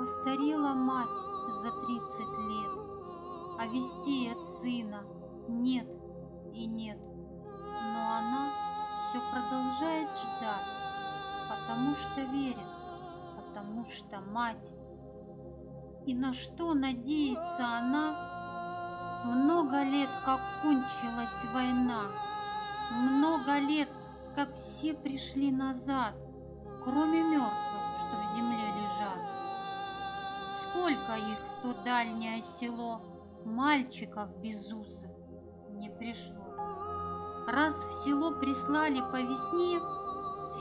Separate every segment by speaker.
Speaker 1: Постарела мать за тридцать лет, А вестей от сына нет и нет. Но она все продолжает ждать, Потому что верит, потому что мать. И на что надеется она? Много лет, как кончилась война, Много лет, как все пришли назад, Кроме мертвых, Сколько их в то дальнее село, Мальчиков безусых не пришло. Раз в село прислали по весне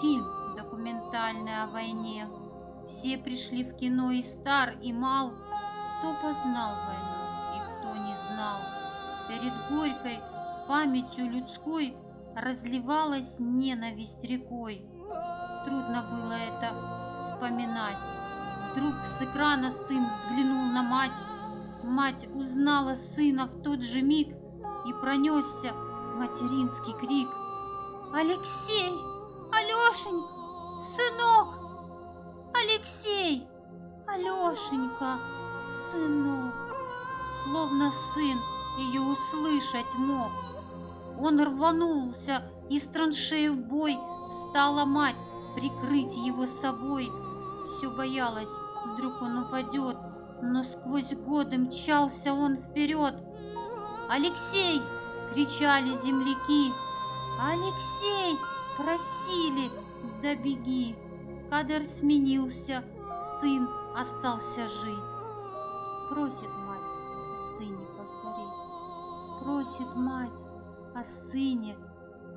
Speaker 1: Фильм документальный о войне, Все пришли в кино и стар, и мал, Кто познал войну и кто не знал. Перед горькой памятью людской Разливалась ненависть рекой. Трудно было это вспоминать. Вдруг с экрана сын взглянул на мать. Мать узнала сына в тот же миг И пронесся материнский крик. «Алексей! Алешенька! Сынок! Алексей! Алешенька! Сынок!» Словно сын ее услышать мог. Он рванулся из траншеи в бой, Встала мать прикрыть его собой. Все боялась, вдруг он упадет, Но сквозь годы мчался он вперед. «Алексей!» — кричали земляки. «Алексей!» — просили, да беги. Кадр сменился, сын остался жить. Просит мать о сыне повторить. Просит мать о сыне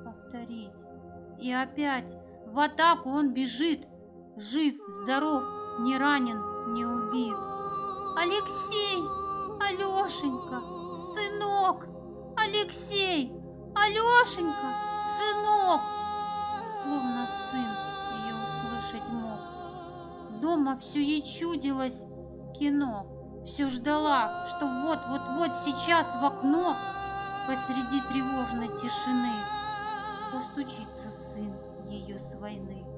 Speaker 1: повторить. И опять в атаку он бежит, жив, здоров, не ранен, не убит. Алексей, Алешенька, сынок, Алексей, Алешенька, сынок, словно сын ее услышать мог. Дома все ей чудилось кино, все ждала, что вот-вот-вот сейчас в окно посреди тревожной тишины постучится сын ее с войны.